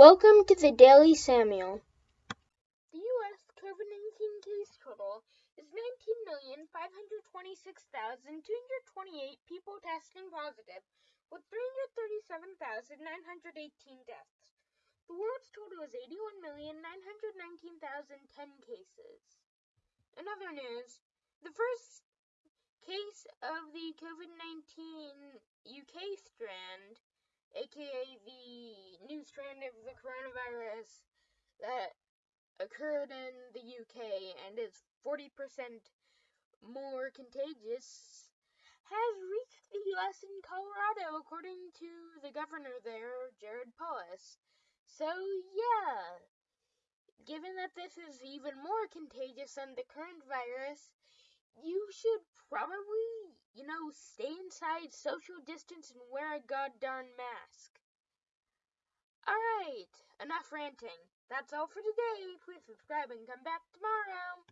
Welcome to the Daily Samuel. The U.S. COVID 19 case total is 19,526,228 people testing positive, with 337,918 deaths. The world's total is 81,919,010 cases. In other news, the first case of the COVID 19 UK strand, aka the of the coronavirus that occurred in the UK and is 40% more contagious, has reached the US in Colorado, according to the governor there, Jared Polis. So, yeah, given that this is even more contagious than the current virus, you should probably, you know, stay inside, social distance, and wear a goddamn mask. Enough ranting. That's all for today. Please subscribe and come back tomorrow.